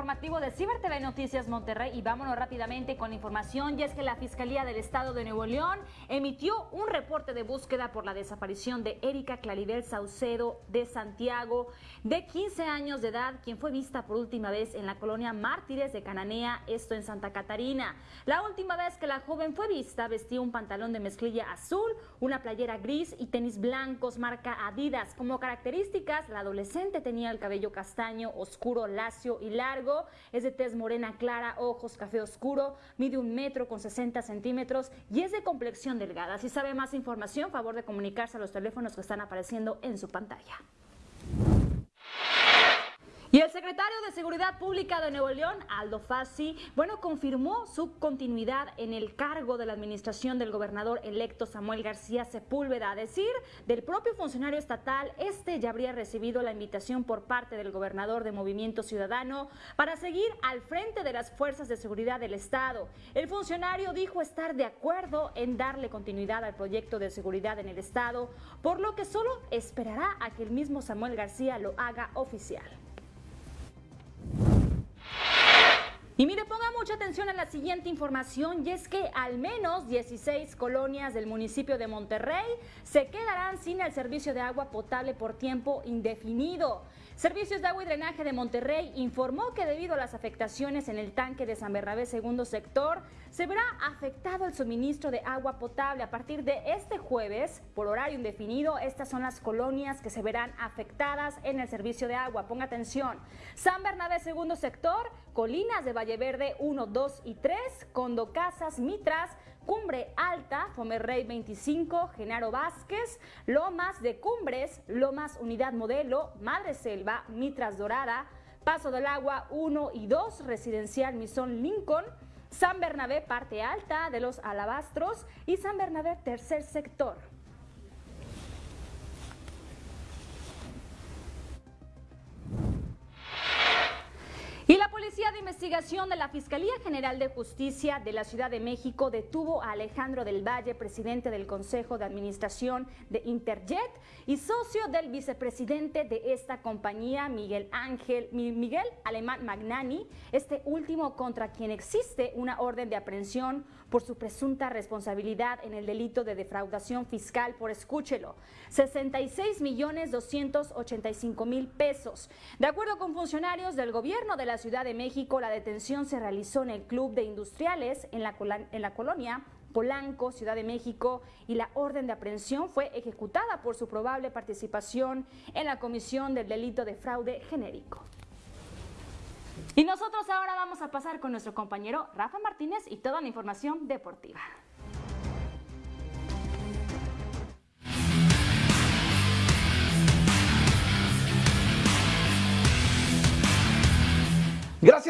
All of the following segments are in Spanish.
informativo de Ciber TV Noticias Monterrey y vámonos rápidamente con la información y es que la Fiscalía del Estado de Nuevo León emitió un reporte de búsqueda por la desaparición de Erika Claribel Saucedo de Santiago, de 15 años de edad, quien fue vista por última vez en la colonia Mártires de Cananea, esto en Santa Catarina. La última vez que la joven fue vista vestía un pantalón de mezclilla azul, una playera gris y tenis blancos marca Adidas. Como características, la adolescente tenía el cabello castaño, oscuro, lacio y largo, es de tez morena clara, ojos café oscuro, mide un metro con 60 centímetros y es de complexión delgada. Si sabe más información, favor de comunicarse a los teléfonos que están apareciendo en su pantalla. Y el secretario de Seguridad Pública de Nuevo León, Aldo Fassi, bueno, confirmó su continuidad en el cargo de la administración del gobernador electo Samuel García Sepúlveda. A decir del propio funcionario estatal, este ya habría recibido la invitación por parte del gobernador de Movimiento Ciudadano para seguir al frente de las fuerzas de seguridad del Estado. El funcionario dijo estar de acuerdo en darle continuidad al proyecto de seguridad en el Estado, por lo que solo esperará a que el mismo Samuel García lo haga oficial. Y mire, ponga mucha atención a la siguiente información y es que al menos 16 colonias del municipio de Monterrey se quedarán sin el servicio de agua potable por tiempo indefinido. Servicios de Agua y Drenaje de Monterrey informó que debido a las afectaciones en el tanque de San Bernabé segundo sector, se verá afectado el suministro de agua potable. A partir de este jueves, por horario indefinido, estas son las colonias que se verán afectadas en el servicio de agua. Ponga atención. San Bernabé segundo sector, Colinas de Valle Verde 1, 2 y 3, Condo Casas, Mitras, Cumbre Alta, Fomerrey 25, Genaro Vázquez, Lomas de Cumbres, Lomas Unidad Modelo, Madre Selva, Mitras Dorada, Paso del Agua 1 y 2, Residencial Misón Lincoln, San Bernabé Parte Alta de los Alabastros y San Bernabé Tercer Sector. Y la Policía de Investigación de la Fiscalía General de Justicia de la Ciudad de México detuvo a Alejandro del Valle, presidente del Consejo de Administración de Interjet y socio del vicepresidente de esta compañía, Miguel Ángel Miguel Alemán Magnani, este último contra quien existe una orden de aprehensión por su presunta responsabilidad en el delito de defraudación fiscal por escúchelo, 66 millones 285 mil pesos. De acuerdo con funcionarios del gobierno de la Ciudad de México, la detención se realizó en el Club de Industriales en la, en la colonia Polanco, Ciudad de México, y la orden de aprehensión fue ejecutada por su probable participación en la comisión del delito de fraude genérico. Y nosotros ahora vamos a pasar con nuestro compañero Rafa Martínez y toda la información deportiva.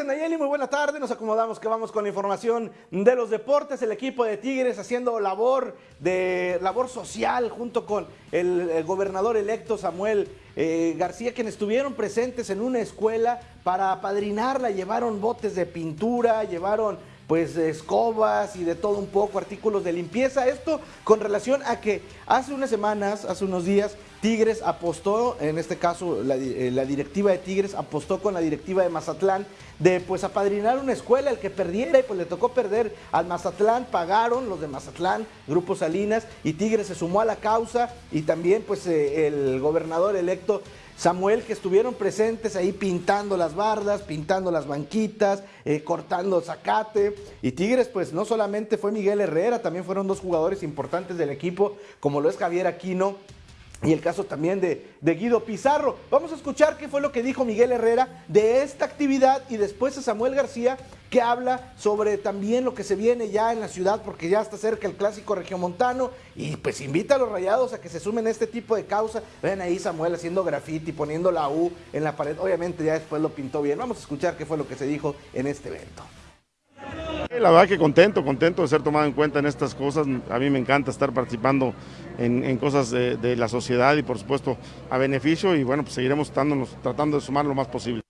Gracias Nayeli, muy buena tarde. Nos acomodamos que vamos con la información de los deportes. El equipo de Tigres haciendo labor de labor social junto con el, gobernador electo Samuel eh, García, quienes estuvieron presentes en una escuela para apadrinarla. Llevaron botes de pintura, llevaron pues escobas y de todo un poco, artículos de limpieza. Esto con relación a que hace unas semanas, hace unos días, Tigres apostó, en este caso la, eh, la, directiva de Tigres apostó con la directiva de Mazatlán de pues apadrinar una escuela, el que perdiera y pues le tocó perder al Mazatlán, pagaron los de Mazatlán, Grupo Salinas y Tigres se sumó a la causa y también pues eh, el gobernador electo Samuel, que estuvieron presentes ahí pintando las bardas, pintando las banquitas, eh, cortando zacate. Y Tigres, pues no solamente fue Miguel Herrera, también fueron dos jugadores importantes del equipo, como lo es Javier Aquino y el caso también de, Guido Pizarro. Vamos a escuchar qué fue lo que dijo Miguel Herrera de esta actividad y después a Samuel García que habla sobre también lo que se viene ya en la ciudad porque ya está cerca el clásico regiomontano y pues invita a los rayados a que se sumen a este tipo de causa. Ven ahí Samuel haciendo graffiti, poniendo la U en la pared. Obviamente ya después lo pintó bien. Vamos a escuchar qué fue lo que se dijo en este evento. La verdad que contento, contento de ser tomado en cuenta en estas cosas. A mí me encanta estar participando en, cosas de, la sociedad y por supuesto a beneficio y bueno, pues seguiremos tratando de sumar lo más posible.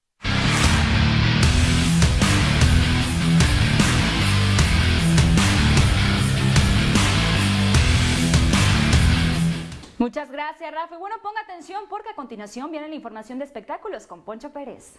Muchas gracias, Rafa. Bueno, ponga atención porque a continuación viene la información de espectáculos con Poncho Pérez.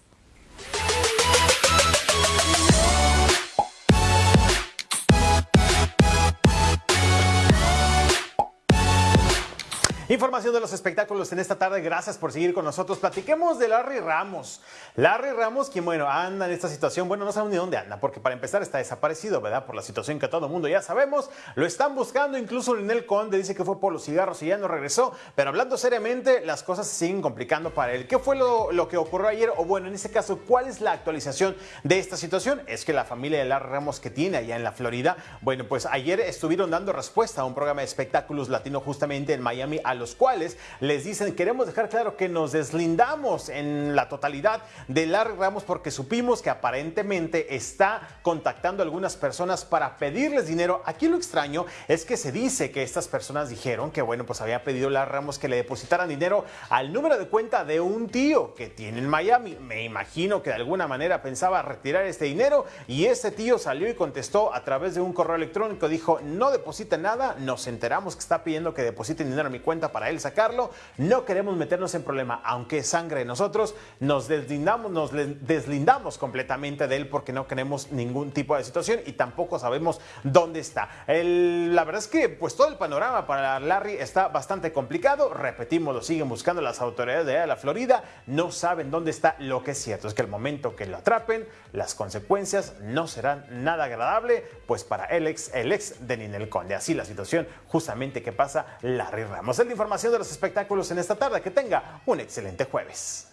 Información de los espectáculos en esta tarde. Gracias por seguir con nosotros. Platiquemos de Larry Ramos. Larry Ramos, quien, bueno, anda en esta situación. Bueno, no sabemos ni dónde anda, porque para empezar está desaparecido, ¿verdad? Por la situación que todo el mundo ya sabemos. Lo están buscando. Incluso Linel Conde dice que fue por los cigarros y ya no regresó. Pero hablando seriamente, las cosas se siguen complicando para él. ¿Qué fue lo, lo que ocurrió ayer? O bueno, en este caso, ¿cuál es la actualización de esta situación? Es que la familia de Larry Ramos que tiene allá en la Florida, bueno, pues ayer estuvieron dando respuesta a un programa de espectáculos latino justamente en Miami a los cuales les dicen, queremos dejar claro que nos deslindamos en la totalidad de Larry Ramos porque supimos que aparentemente está contactando a algunas personas para pedirles dinero. Aquí lo extraño es que se dice que estas personas dijeron que, bueno, pues había pedido Larry Ramos que le depositaran dinero al número de cuenta de un tío que tiene en Miami. Me imagino que de alguna manera pensaba retirar este dinero y ese tío salió y contestó a través de un correo electrónico, dijo, no deposita nada, nos enteramos que está pidiendo que depositen dinero a mi cuenta para él sacarlo. No queremos meternos en problema, aunque es sangre de nosotros, nos deslindamos, nos deslindamos completamente de él porque no queremos ningún tipo de situación y tampoco sabemos dónde está. El, la verdad es que pues todo el panorama para Larry está bastante complicado. Repetimos, lo siguen buscando las autoridades de la Florida, no saben dónde está. Lo que es cierto es que el momento que lo atrapen, las consecuencias no serán nada agradable, pues para el ex, el ex de Ninel Conde. Así la situación justamente que pasa Larry Ramos. Es la información de los espectáculos en esta tarde. Que tenga un excelente jueves.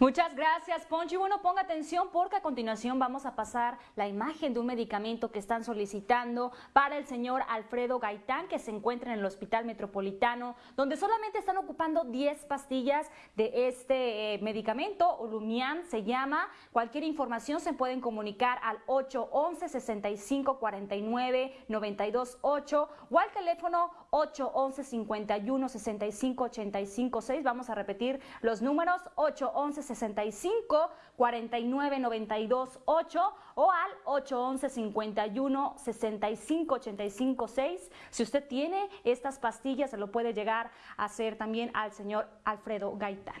Muchas gracias, Poncho. Y bueno, ponga atención porque a continuación vamos a pasar la imagen de un medicamento que están solicitando para el señor Alfredo Gaitán, que se encuentra en el Hospital Metropolitano, donde solamente están ocupando 10 pastillas de este eh, medicamento. Olumian se llama. Cualquier información se pueden comunicar al 811 6549 928 o al teléfono 811 51 65 85 6. Vamos a repetir los números 811 65 49 92 8 o al 811 51 65 85 6. Si usted tiene estas pastillas, se lo puede llegar a hacer también al señor Alfredo Gaitán.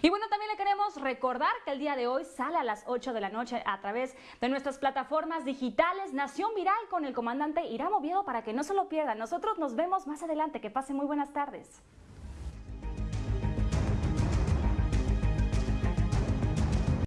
Y bueno, también le queremos recordar que el día de hoy sale a las 8 de la noche a través de nuestras plataformas digitales Nación Viral con el comandante Irán Oviedo para que no se lo pierdan. Nosotros nos vemos más adelante. Que pasen muy buenas tardes.